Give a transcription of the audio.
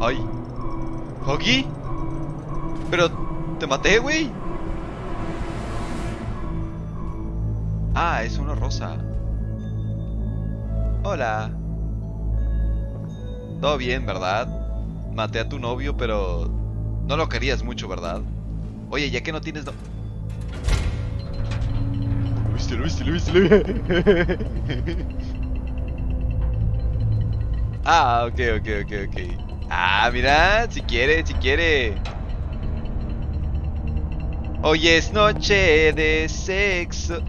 Ay. ¿Huggy? Pero te maté, güey. Ah, es una rosa. Hola. Todo bien, ¿verdad? Maté a tu novio, pero no lo querías mucho, ¿verdad? Oye, ya que no tienes... No... Lo viste, lo viste, lo viste, lo viste. Ah, ok, ok, ok, ok. Ah, mira, si quiere, si quiere. Hoy es noche de sexo.